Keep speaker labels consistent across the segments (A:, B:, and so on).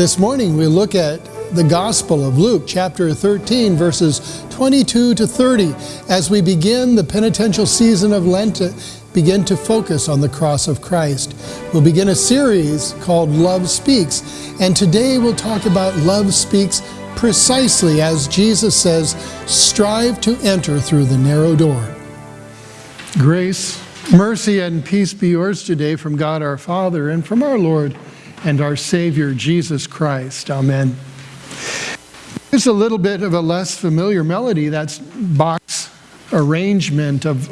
A: This morning we look at the Gospel of Luke, chapter 13, verses 22 to 30, as we begin the penitential season of Lent, uh, begin to focus on the cross of Christ. We'll begin a series called Love Speaks, and today we'll talk about Love Speaks precisely as Jesus says, strive to enter through the narrow door. Grace, mercy, and peace be yours today from God our Father and from our Lord and our Savior, Jesus Christ. Amen. It's a little bit of a less familiar melody, that's Bach's arrangement of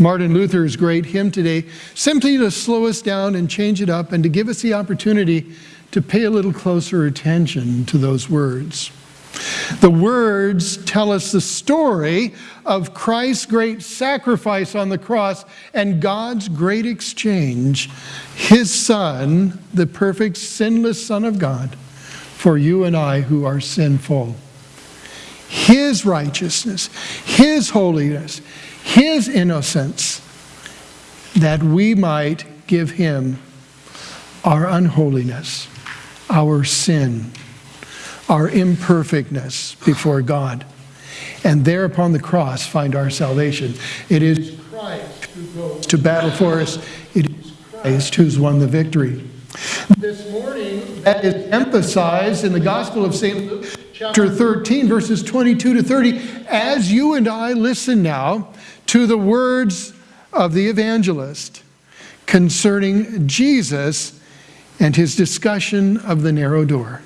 A: Martin Luther's great hymn today, simply to slow us down and change it up and to give us the opportunity to pay a little closer attention to those words. The words tell us the story of Christ's great sacrifice on the cross and God's great exchange, his Son, the perfect, sinless Son of God, for you and I who are sinful. His righteousness, His holiness, His innocence, that we might give Him our unholiness, our sin our imperfectness before God, and there upon the cross find our salvation. It is Christ who goes to battle for us. It is Christ who's won the victory. This morning, that is emphasized in the Gospel of St. Luke, chapter 13, verses 22 to 30, as you and I listen now to the words of the evangelist concerning Jesus and his discussion of the narrow door.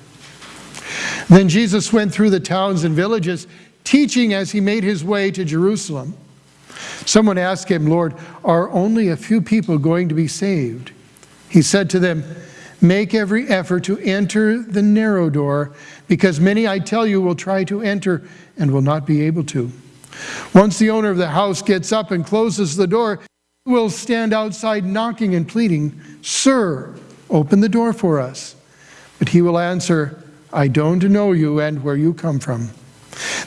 A: Then Jesus went through the towns and villages, teaching as he made his way to Jerusalem. Someone asked him, Lord, are only a few people going to be saved? He said to them, Make every effort to enter the narrow door, because many, I tell you, will try to enter and will not be able to. Once the owner of the house gets up and closes the door, he will stand outside knocking and pleading, Sir, open the door for us. But he will answer, I don't know you and where you come from.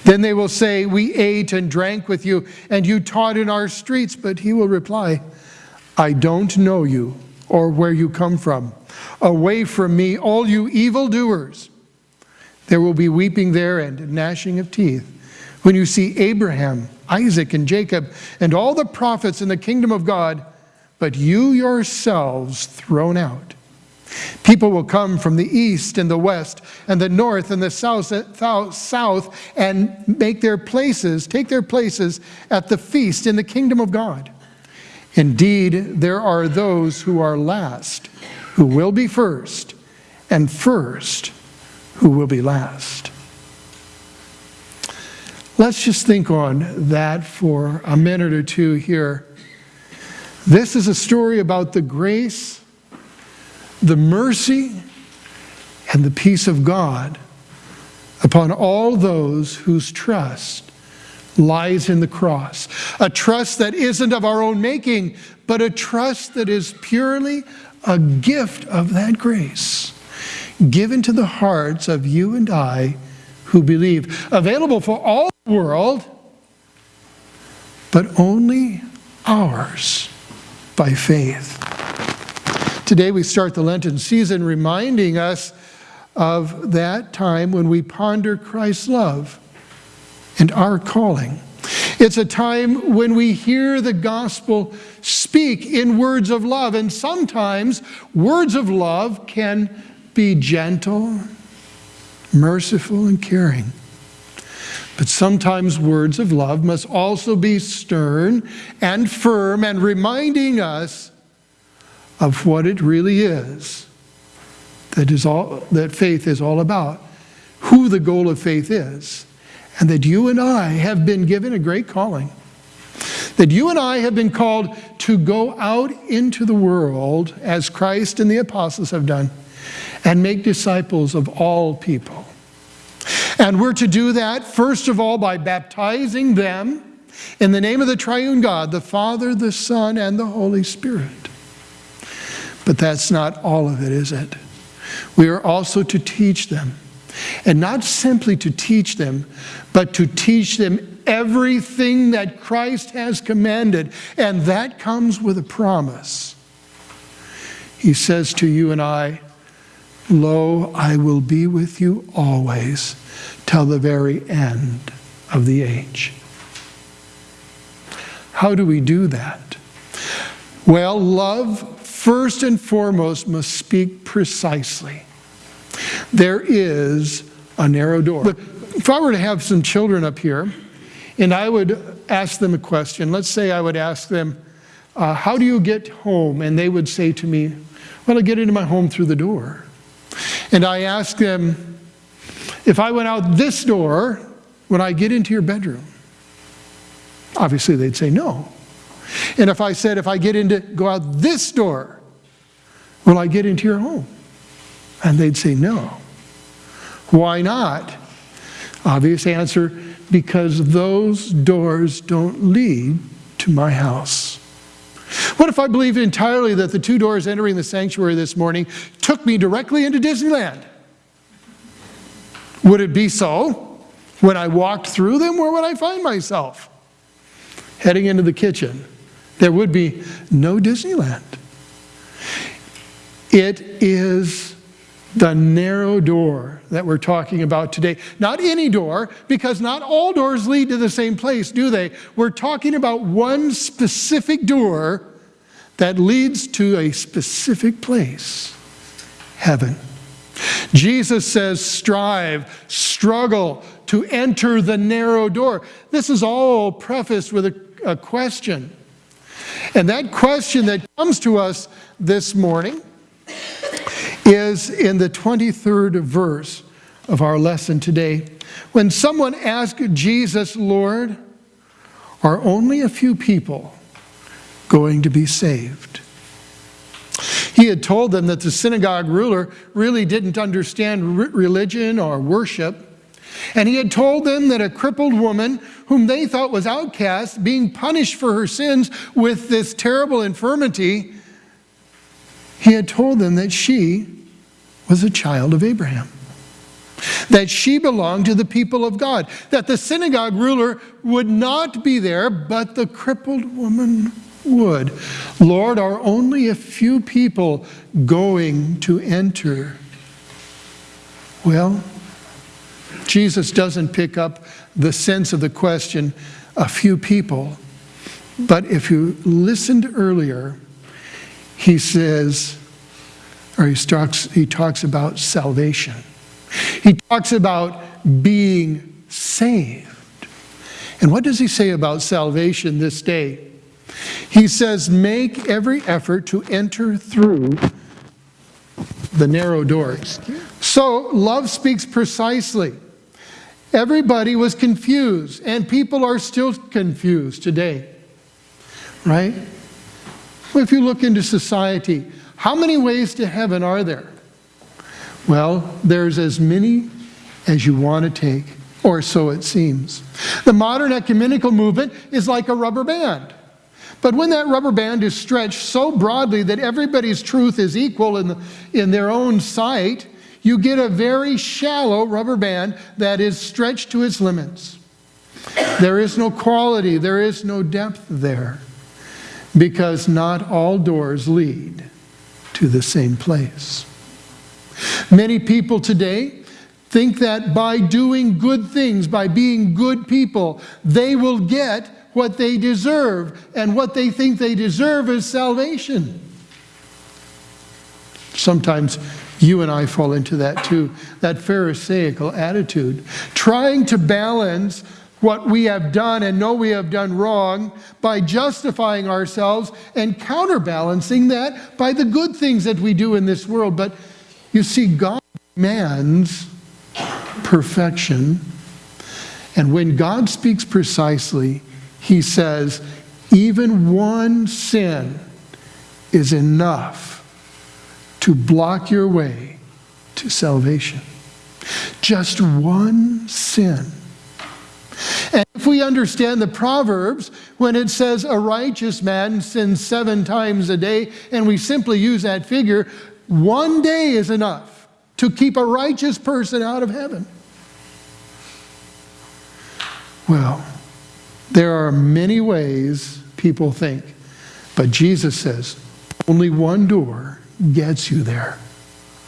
A: Then they will say, we ate and drank with you, and you taught in our streets. But he will reply, I don't know you or where you come from. Away from me, all you evildoers. There will be weeping there and gnashing of teeth. When you see Abraham, Isaac, and Jacob, and all the prophets in the kingdom of God, but you yourselves thrown out People will come from the east and the west and the north and the south, south and make their places, take their places at the feast in the kingdom of God. Indeed, there are those who are last, who will be first, and first, who will be last. Let's just think on that for a minute or two here. This is a story about the grace the mercy and the peace of God upon all those whose trust lies in the cross. A trust that isn't of our own making, but a trust that is purely a gift of that grace given to the hearts of you and I who believe, available for all the world, but only ours by faith. Today we start the Lenten season reminding us of that time when we ponder Christ's love and our calling. It's a time when we hear the gospel speak in words of love, and sometimes words of love can be gentle, merciful, and caring. But sometimes words of love must also be stern and firm and reminding us of what it really is that, is all, that faith is all about, who the goal of faith is, and that you and I have been given a great calling. That you and I have been called to go out into the world as Christ and the apostles have done and make disciples of all people. And we're to do that, first of all, by baptizing them in the name of the triune God, the Father, the Son, and the Holy Spirit. But that's not all of it, is it? We are also to teach them. And not simply to teach them, but to teach them everything that Christ has commanded. And that comes with a promise. He says to you and I, Lo, I will be with you always till the very end of the age. How do we do that? Well, love first and foremost must speak precisely. There is a narrow door. if I were to have some children up here, and I would ask them a question, let's say I would ask them, uh, how do you get home? And they would say to me, well, I get into my home through the door. And I ask them, if I went out this door, would I get into your bedroom? Obviously, they'd say no. And if I said, if I get into, go out this door, will I get into your home? And they'd say no. Why not? Obvious answer, because those doors don't lead to my house. What if I believed entirely that the two doors entering the sanctuary this morning took me directly into Disneyland? Would it be so when I walked through them? Where would I find myself? Heading into the kitchen there would be no Disneyland. It is the narrow door that we're talking about today. Not any door, because not all doors lead to the same place, do they? We're talking about one specific door that leads to a specific place, heaven. Jesus says, strive, struggle to enter the narrow door. This is all prefaced with a, a question. And that question that comes to us this morning is in the 23rd verse of our lesson today. When someone asked Jesus, Lord, are only a few people going to be saved? He had told them that the synagogue ruler really didn't understand religion or worship, and he had told them that a crippled woman, whom they thought was outcast, being punished for her sins with this terrible infirmity, he had told them that she was a child of Abraham, that she belonged to the people of God, that the synagogue ruler would not be there, but the crippled woman would. Lord, are only a few people going to enter? Well, Jesus doesn't pick up the sense of the question, a few people. But if you listened earlier, he says, or he talks, he talks about salvation. He talks about being saved. And what does he say about salvation this day? He says, make every effort to enter through the narrow doors. So love speaks precisely. Everybody was confused, and people are still confused today, right? Well, if you look into society, how many ways to heaven are there? Well, there's as many as you want to take, or so it seems. The modern ecumenical movement is like a rubber band. But when that rubber band is stretched so broadly that everybody's truth is equal in, the, in their own sight, you get a very shallow rubber band that is stretched to its limits. There is no quality, there is no depth there, because not all doors lead to the same place. Many people today think that by doing good things, by being good people, they will get what they deserve, and what they think they deserve is salvation. Sometimes you and I fall into that too, that Pharisaical attitude. Trying to balance what we have done and know we have done wrong by justifying ourselves and counterbalancing that by the good things that we do in this world. But you see, God demands perfection. And when God speaks precisely, he says, even one sin is enough to block your way to salvation. Just one sin. And if we understand the Proverbs, when it says a righteous man sins seven times a day, and we simply use that figure, one day is enough to keep a righteous person out of heaven. Well, there are many ways people think, but Jesus says only one door gets you there.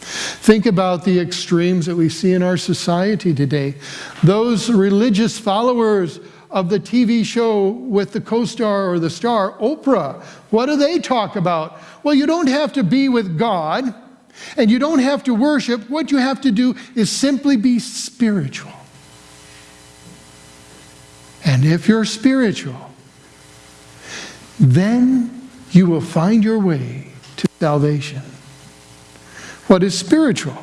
A: Think about the extremes that we see in our society today. Those religious followers of the TV show with the co-star or the star, Oprah, what do they talk about? Well, you don't have to be with God and you don't have to worship. What you have to do is simply be spiritual. And if you're spiritual, then you will find your way salvation. What is spiritual?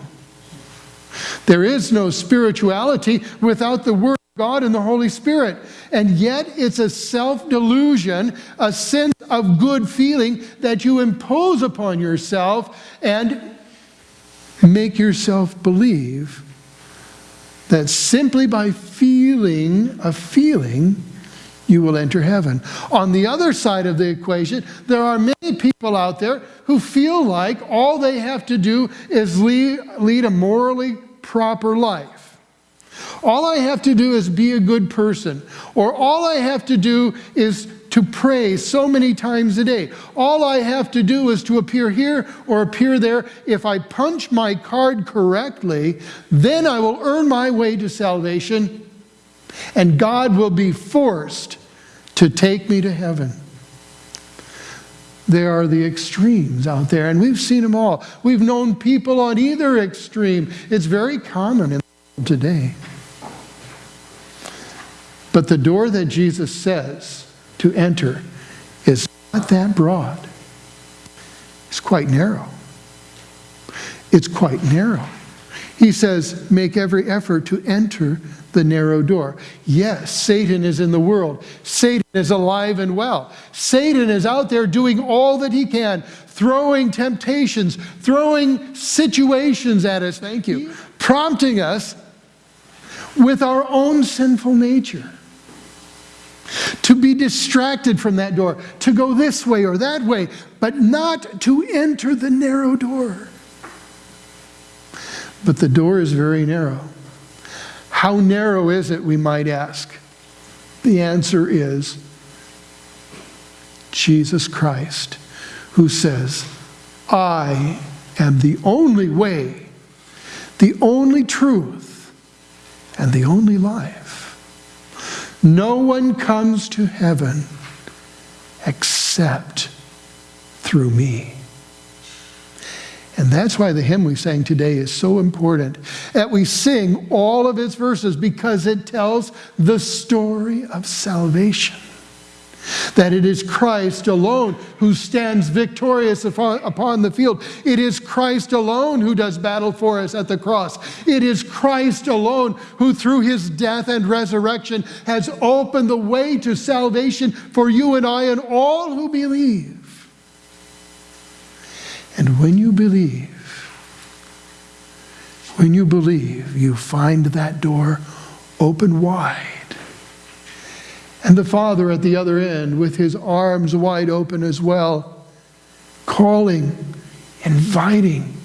A: There is no spirituality without the Word of God and the Holy Spirit. And yet, it's a self delusion, a sense of good feeling that you impose upon yourself and make yourself believe that simply by feeling a feeling, you will enter heaven. On the other side of the equation, there are many people out there who feel like all they have to do is lead, lead a morally proper life. All I have to do is be a good person, or all I have to do is to pray so many times a day. All I have to do is to appear here or appear there. If I punch my card correctly, then I will earn my way to salvation, and God will be forced to take me to heaven. There are the extremes out there, and we've seen them all. We've known people on either extreme. It's very common in today. But the door that Jesus says to enter is not that broad. It's quite narrow. It's quite narrow. He says, make every effort to enter the narrow door. Yes, Satan is in the world. Satan is alive and well. Satan is out there doing all that he can, throwing temptations, throwing situations at us, thank you, prompting us with our own sinful nature to be distracted from that door, to go this way or that way, but not to enter the narrow door. But the door is very narrow. How narrow is it, we might ask? The answer is Jesus Christ, who says, I am the only way, the only truth, and the only life. No one comes to heaven except through me. And that's why the hymn we sang today is so important that we sing all of its verses because it tells the story of salvation. That it is Christ alone who stands victorious upon the field. It is Christ alone who does battle for us at the cross. It is Christ alone who, through his death and resurrection, has opened the way to salvation for you and I and all who believe. And when you believe, when you believe, you find that door open wide. And the Father at the other end, with his arms wide open as well, calling, inviting,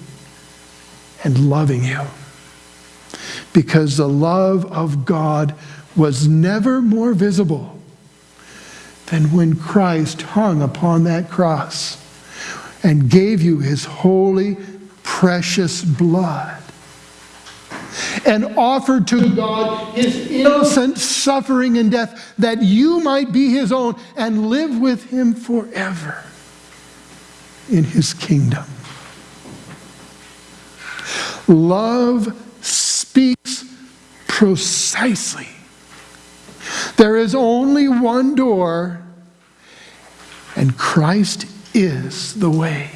A: and loving you. Because the love of God was never more visible than when Christ hung upon that cross and gave you his holy, precious blood and offered to God his innocent suffering and death that you might be his own and live with him forever in his kingdom. Love speaks precisely. There is only one door, and Christ is the way.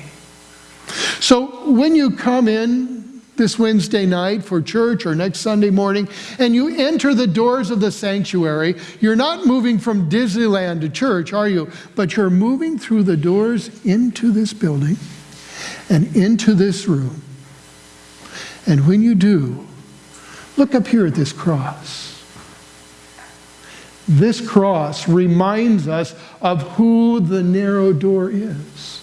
A: So when you come in this Wednesday night for church or next Sunday morning and you enter the doors of the sanctuary, you're not moving from Disneyland to church, are you? But you're moving through the doors into this building and into this room. And when you do, look up here at this cross. This cross reminds us of who the narrow door is.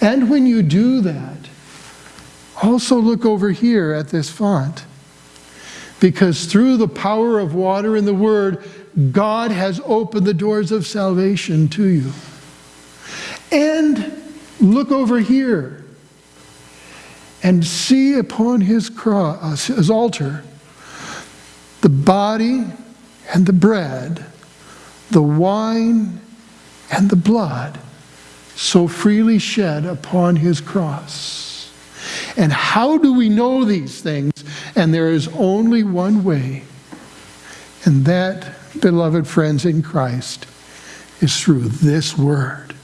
A: And when you do that, also look over here at this font. Because through the power of water and the word, God has opened the doors of salvation to you. And look over here and see upon his cross, his altar, the body and the bread, the wine and the blood so freely shed upon his cross. And how do we know these things? And there is only one way. And that, beloved friends in Christ, is through this word.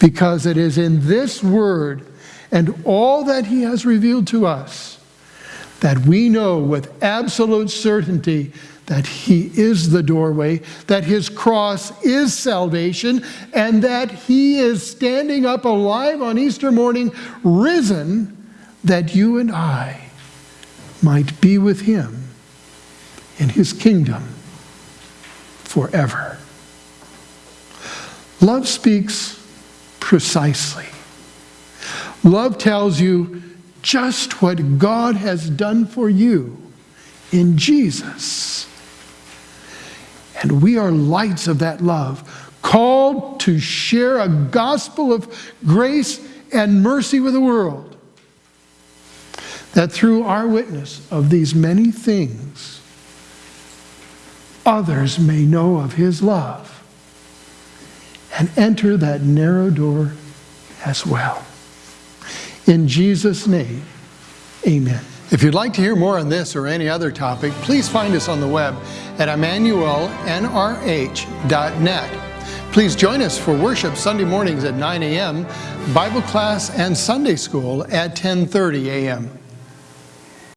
A: Because it is in this word and all that he has revealed to us that we know with absolute certainty that he is the doorway, that his cross is salvation, and that he is standing up alive on Easter morning, risen, that you and I might be with him in his kingdom forever. Love speaks precisely. Love tells you just what God has done for you in Jesus. And we are lights of that love, called to share a gospel of grace and mercy with the world. That through our witness of these many things, others may know of his love and enter that narrow door as well. In Jesus' name, amen. If you'd like to hear more on this or any other topic, please find us on the web at emmanuelnrh.net. Please join us for worship Sunday mornings at 9 a.m., Bible class and Sunday school at 10.30 a.m.